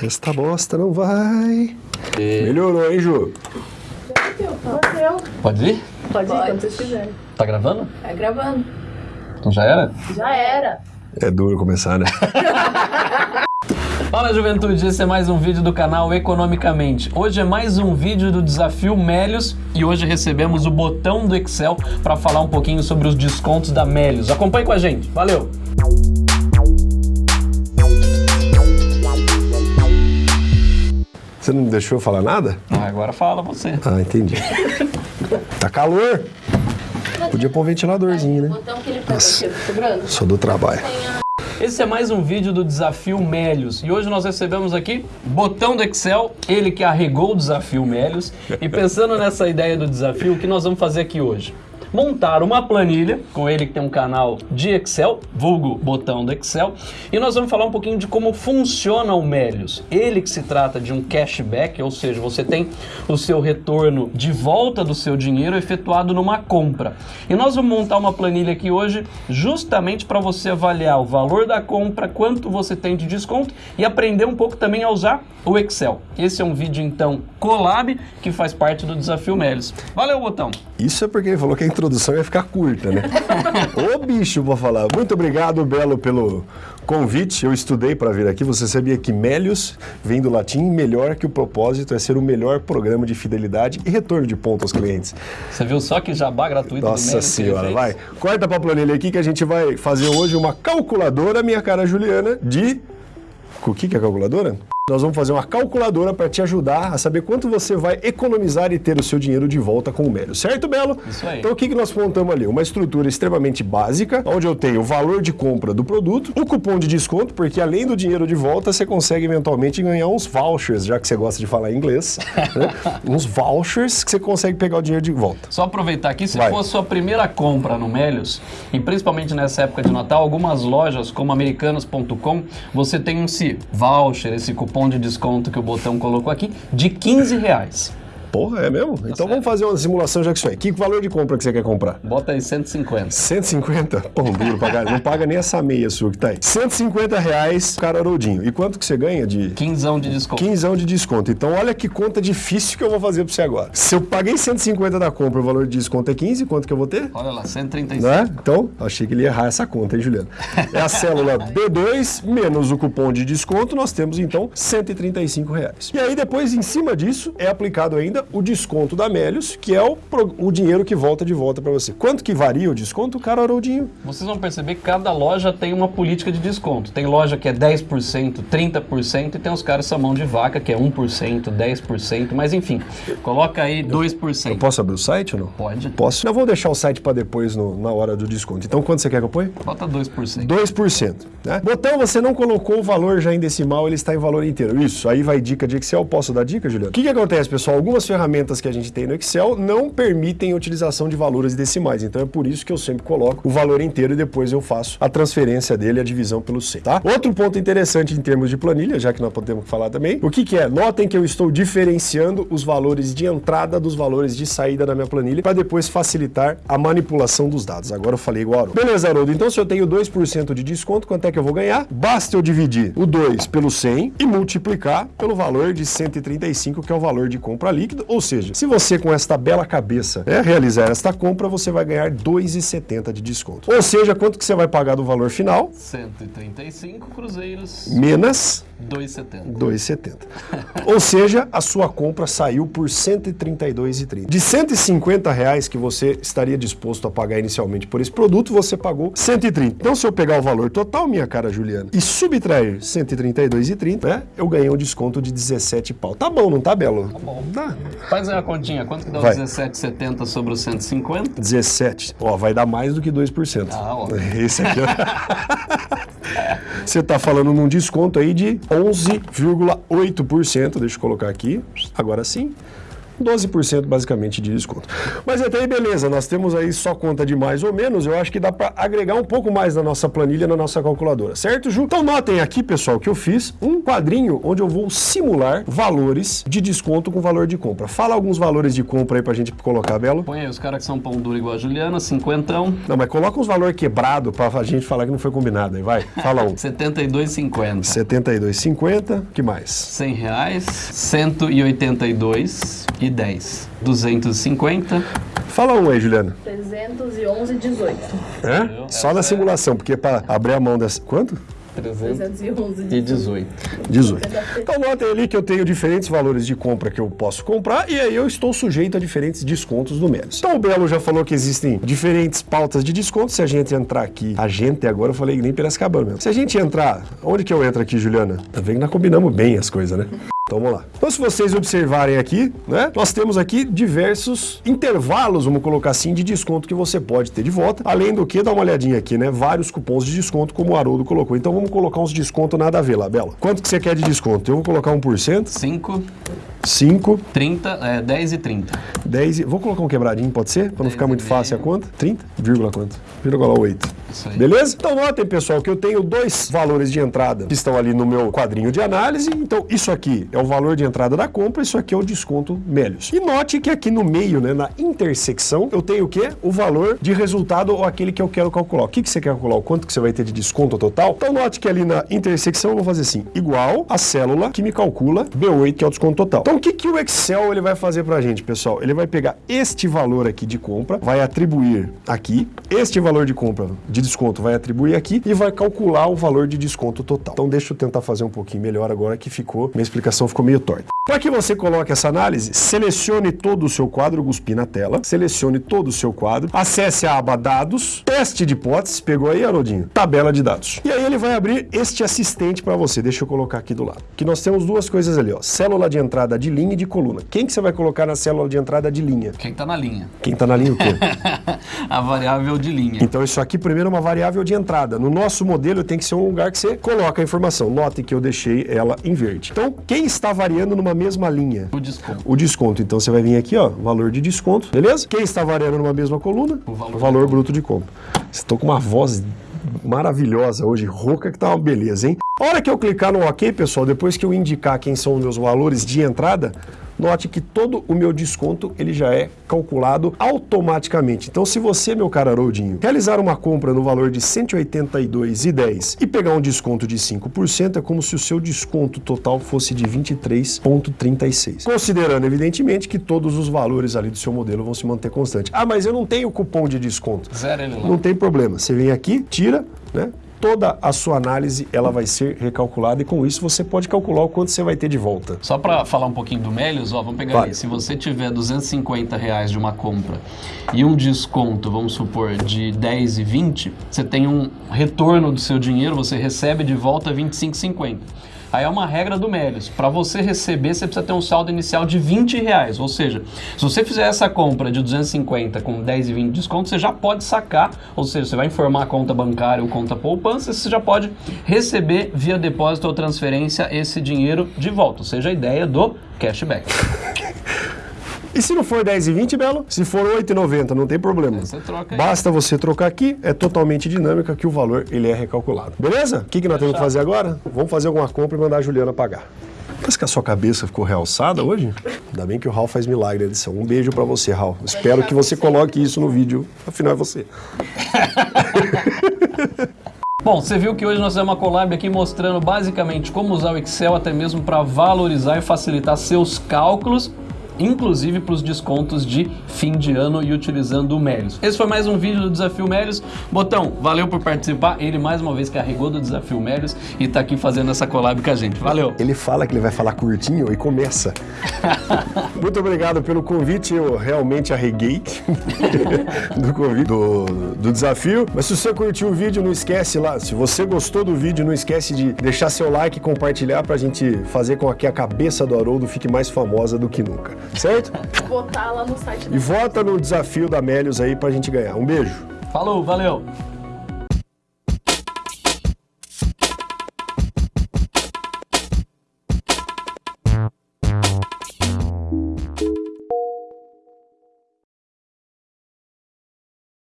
Esta bosta não vai. Melhorou, hein, Ju? Pode ir? Pode, ir quando vocês quiserem. Tá gravando? Tá gravando. Então já era? Já era. É duro começar, né? Fala juventude, esse é mais um vídeo do canal Economicamente. Hoje é mais um vídeo do Desafio Melios e hoje recebemos o botão do Excel para falar um pouquinho sobre os descontos da Melios. Acompanhe com a gente, valeu! Você não me deixou falar nada? Ah, agora fala você. Ah, entendi. Tá calor. Podia pôr um ventiladorzinho, né? Botão que ele pegou aqui, sobrando. Só do trabalho. Esse é mais um vídeo do Desafio Melios e hoje nós recebemos aqui botão do Excel, ele que arregou o Desafio Melios. E pensando nessa ideia do desafio, o que nós vamos fazer aqui hoje? Montar uma planilha com ele que tem um canal de Excel, vulgo botão do Excel, e nós vamos falar um pouquinho de como funciona o Melios. Ele que se trata de um cashback, ou seja, você tem o seu retorno de volta do seu dinheiro efetuado numa compra. E nós vamos montar uma planilha aqui hoje justamente para você avaliar o valor da compra, quanto você tem de desconto e aprender um pouco também a usar o Excel. Esse é um vídeo então collab que faz parte do Desafio Melios. Valeu, botão! Isso é porque ele falou que a introdução ia ficar curta, né? Ô bicho, vou falar. Muito obrigado, Belo, pelo convite. Eu estudei para vir aqui. Você sabia que Melius vem do latim melhor que o propósito é ser o melhor programa de fidelidade e retorno de ponto aos clientes. Você viu só que jabá gratuito do Nossa ele senhora, vai. Corta pra planilha aqui que a gente vai fazer hoje uma calculadora, minha cara Juliana, de... O que que é calculadora? Nós vamos fazer uma calculadora para te ajudar a saber quanto você vai economizar e ter o seu dinheiro de volta com o Melius. Certo, Belo? Isso aí. Então o que, que nós montamos ali? Uma estrutura extremamente básica, onde eu tenho o valor de compra do produto, o cupom de desconto, porque além do dinheiro de volta, você consegue eventualmente ganhar uns vouchers, já que você gosta de falar inglês, né? uns vouchers que você consegue pegar o dinheiro de volta. Só aproveitar aqui, se Vai. for a sua primeira compra no Melios, e principalmente nessa época de Natal, algumas lojas como americanas.com, você tem esse voucher, esse cupom de desconto que o botão colocou aqui, de 15 reais. Porra, é mesmo? então vamos fazer uma simulação já que isso é. Que valor de compra que você quer comprar? Bota aí 150. 150? Pão duro pra caralho. Não paga nem essa meia sua que tá aí. 150 reais, cara Haroldinho. E quanto que você ganha de... 15 de desconto. Quinzão de desconto. Então, olha que conta difícil que eu vou fazer pra você agora. Se eu paguei 150 da compra, o valor de desconto é 15, quanto que eu vou ter? Olha lá, 135. Né? Então, achei que ele ia errar essa conta, hein, Juliano? É a célula B2 menos o cupom de desconto, nós temos então 135 reais. E aí depois, em cima disso, é aplicado ainda o desconto da Melius, que é o, o dinheiro que volta de volta para você. Quanto que varia o desconto, cara Haroldinho? Vocês vão perceber que cada loja tem uma política de desconto. Tem loja que é 10%, 30% e tem os caras mão de vaca que é 1%, 10%, mas enfim, coloca aí 2%. Posso abrir o site ou não? Pode. Posso. Eu vou deixar o site para depois no- na hora do desconto. Então, quanto você quer que eu ponha? Bota 2%. 2%. Né? Botão, você não colocou o valor já em decimal, ele está em valor inteiro. Isso, aí vai dica de Excel. Posso dar dica, Juliano? O que, que acontece, pessoal? Algumas ferramentas que a gente tem no Excel não permitem a utilização de valores decimais. Então é por isso que eu sempre coloco o valor inteiro e depois eu faço a transferência dele, a divisão pelo 100, tá? Outro ponto interessante em termos de planilha, já que nós podemos falar também, o que, que é? Notem que eu estou diferenciando os valores de entrada dos valores de saída da minha planilha para depois facilitar a manipulação dos dados. Agora eu falei igual Haroldo. Beleza, Haroldo. Então se eu tenho 2% de desconto, quanto é que eu vou ganhar? Basta eu dividir o 2 pelo 100 e multiplicar pelo valor de 135, que é o valor de compra líquida. Ou seja, se você com esta bela cabeça né, realizar esta compra, você vai ganhar 2,70 de desconto. Ou seja, quanto que você vai pagar do valor final? 135 cruzeiros, Menos 2,70. 2,70. Ou seja, a sua compra saiu por R$ 132,30. De 150 reais que você estaria disposto a pagar inicialmente por esse produto, você pagou 130. Então, se eu pegar o valor total, minha cara Juliana, e subtrair 132,30, né, eu ganhei um desconto de 17 pau. Tá bom, não tá, Belo? Tá bom. Tá. Faz uma continha, quanto que dá Vai. os 17,70 sobre os 150? 17. Ó, vai dar mais do que 2%. Ah, ó. Esse aqui, ó. Você está falando num desconto aí de 11,8%. Deixa eu colocar aqui. Agora sim. 12% basicamente de desconto. Mas até aí, beleza, nós temos aí só conta de mais ou menos, eu acho que dá para agregar um pouco mais na nossa planilha, na nossa calculadora, certo, Ju? Então notem aqui, pessoal, que eu fiz um quadrinho onde eu vou simular valores de desconto com valor de compra. Fala alguns valores de compra aí pra gente colocar, Belo. Põe aí os caras que são pão duro igual a Juliana, cinquentão, Não, mas coloca uns valores quebrados pra gente falar que não foi combinado aí, vai. Fala um. 72,50. 72,50, que mais? 100 reais, 182 e 10. 250, Fala um aí, Juliana. 311,18. É? Só na simulação, porque para abrir a mão dessa... Quanto? 311 e 18. 18. Então notem ali que eu tenho diferentes valores de compra que eu posso comprar e aí eu estou sujeito a diferentes descontos no Melis. Então o Belo já falou que existem diferentes pautas de desconto. Se a gente entrar aqui, a gente agora eu falei que nem Piracicabana mesmo. Se a gente entrar, onde que eu entro aqui, Juliana? Tá vendo que nós combinamos bem as coisas, né? Então vamos lá. Então se vocês observarem aqui, né, nós temos aqui diversos intervalos, vamos colocar assim, de desconto que você pode ter de volta. Além do que, dá uma olhadinha aqui, né, vários cupons de desconto como o Haroldo colocou. Então vamos colocar uns descontos nada a ver lá, Bela. Quanto que você quer de desconto? Eu vou colocar 1%, 5, 5, 30, é, 10 e 30. 10 e... Vou colocar um quebradinho, pode ser? Para não ficar muito fácil a conta. 30, vírgula quanto? Vírgula 8. Isso aí. Beleza? Então notem, pessoal, que eu tenho dois valores de entrada que estão ali no meu quadrinho de análise. Então isso aqui é o valor de entrada da compra, isso aqui é o desconto Melios. E note que aqui no meio, né, na intersecção, eu tenho o quê? O valor de resultado ou aquele que eu quero calcular. O que, que você quer calcular? O quanto que você vai ter de desconto total? Então note que ali na intersecção eu vou fazer assim, igual a célula que me calcula B8, que é o desconto total. Então o que, que o Excel ele vai fazer pra gente, pessoal? Ele vai pegar este valor aqui de compra, vai atribuir aqui, este valor de compra de desconto vai atribuir aqui e vai calcular o valor de desconto total. Então deixa eu tentar fazer um pouquinho melhor agora que ficou, minha explicação ficou meio torta. Para que você coloque essa análise, selecione todo o seu quadro, eu cuspi na tela, selecione todo o seu quadro, acesse a aba dados, teste de hipóteses, pegou aí, Haroldinho? Tabela de dados. E aí ele vai abrir este assistente para você, deixa eu colocar aqui do lado. Que nós temos duas coisas ali, ó, célula de entrada de linha e de coluna. Quem que você vai colocar na célula de entrada de linha? Quem tá na linha? Quem tá na linha o quê? a variável de linha. Então isso aqui primeiro é uma variável de entrada. No nosso modelo tem que ser um lugar que você coloca a informação. Note que eu deixei ela em verde. Então quem está variando numa mesma linha? O desconto. O desconto. Então você vai vir aqui, ó, valor de desconto, beleza? Quem está variando numa mesma coluna? O valor o valor bruto de compra. Estou com uma voz maravilhosa hoje, rouca, que tá uma beleza, hein? A hora que eu clicar no OK, pessoal, depois que eu indicar quem são os meus valores de entrada, note que todo o meu desconto ele já é calculado automaticamente. Então, se você, meu caro Haroldinho, realizar uma compra no valor de R$ 182,10 e pegar um desconto de 5%, é como se o seu desconto total fosse de 23,36. Considerando, evidentemente, que todos os valores ali do seu modelo vão se manter constantes. Ah, mas eu não tenho cupom de desconto. Zero ele lá. Não tem problema. Você vem aqui, tira, né? Toda a sua análise ela vai ser recalculada e com isso você pode calcular o quanto você vai ter de volta. Só para falar um pouquinho do Melios, ó, vamos pegar aí. Se você tiver 250 reais de uma compra e um desconto, vamos supor, de 10 e 20, você tem um retorno do seu dinheiro, você recebe de volta 25,50. Aí é uma regra do Melios. Para você receber, você precisa ter um saldo inicial de 20 reais. Ou seja, se você fizer essa compra de 250 com 10 e 20 de desconto, você já pode sacar. Ou seja, você vai informar a conta bancária ou conta poupança, você já pode receber via depósito ou transferência esse dinheiro de volta. Ou seja, a ideia do cashback. E se não for 10 e 20, Belo? Se for 8,90, não tem problema. Você troca aí. Basta você trocar aqui, é totalmente dinâmica que o valor ele é recalculado. Beleza? O que, que nós temos que fazer agora? Vamos fazer alguma compra e mandar a Juliana pagar. Parece que a sua cabeça ficou realçada hoje. Ainda bem que o Raul faz milagre na edição. Um beijo pra você, Raul. Espero que você coloque isso no vídeo. Afinal, é você. Bom, você viu que hoje nós temos uma collab aqui mostrando basicamente como usar o Excel até mesmo para valorizar e facilitar seus cálculos, inclusive para os descontos de fim de ano e utilizando o Melios. Esse foi mais um vídeo do Desafio Melios. Botão, valeu por participar. Ele mais uma vez carregou do Desafio Melios e tá aqui fazendo essa collab com a gente. Valeu! Ele fala que ele vai falar curtinho e começa. Muito obrigado pelo convite, eu realmente arreguei do convite, do, do desafio. Mas se você curtiu o vídeo, não esquece lá. Se você gostou do vídeo, não esquece de deixar seu like e compartilhar pra gente fazer com que a cabeça do Haroldo fique mais famosa do que nunca. Certo? Botar lá no site E vota no desafio da Melios aí pra gente ganhar. Um beijo. Falou, valeu!